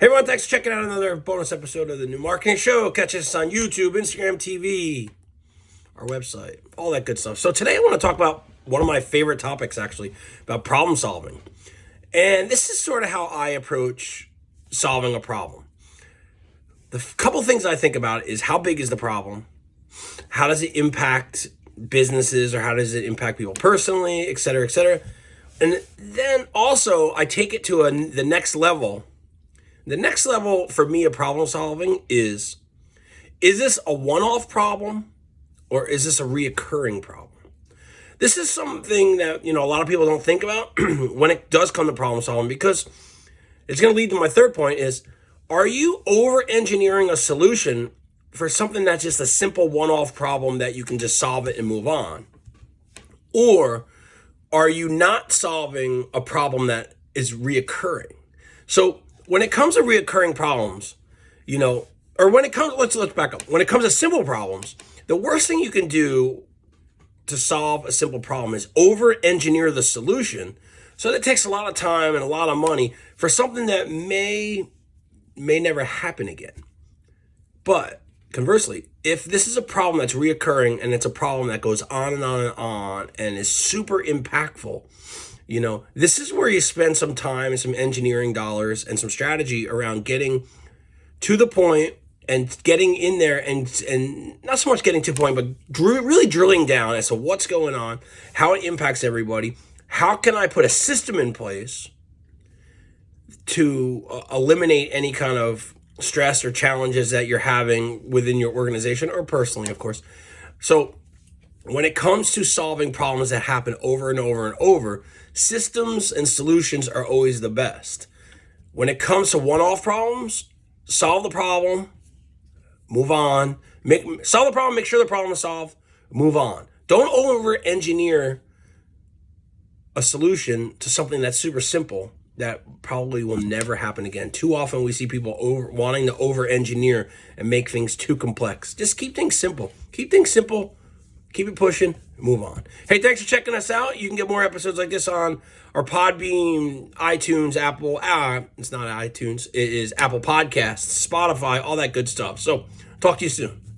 Hey everyone, thanks for checking out another bonus episode of the New Marketing Show. Catch us on YouTube, Instagram TV, our website, all that good stuff. So today I want to talk about one of my favorite topics actually, about problem solving. And this is sort of how I approach solving a problem. The couple things I think about is how big is the problem? How does it impact businesses or how does it impact people personally, et cetera, et cetera. And then also I take it to a, the next level the next level for me of problem solving is, is this a one-off problem or is this a reoccurring problem? This is something that, you know, a lot of people don't think about when it does come to problem solving because it's going to lead to my third point is, are you over engineering a solution for something that's just a simple one-off problem that you can just solve it and move on? Or are you not solving a problem that is reoccurring? So when it comes to reoccurring problems, you know, or when it comes, let's let's back up. When it comes to simple problems, the worst thing you can do to solve a simple problem is over engineer the solution. So that takes a lot of time and a lot of money for something that may may never happen again. But conversely, if this is a problem that's reoccurring and it's a problem that goes on and on and on and is super impactful, you know, this is where you spend some time and some engineering dollars and some strategy around getting to the point and getting in there and and not so much getting to the point, but dr really drilling down as to what's going on, how it impacts everybody. How can I put a system in place to uh, eliminate any kind of stress or challenges that you're having within your organization or personally, of course. So when it comes to solving problems that happen over and over and over, systems and solutions are always the best. When it comes to one-off problems, solve the problem, move on. Make solve the problem, make sure the problem is solved, move on. Don't over-engineer a solution to something that's super simple that probably will never happen again. Too often we see people over wanting to over-engineer and make things too complex. Just keep things simple. Keep things simple keep it pushing, move on. Hey, thanks for checking us out. You can get more episodes like this on our Podbean, iTunes, Apple, ah, it's not iTunes, it is Apple Podcasts, Spotify, all that good stuff. So talk to you soon.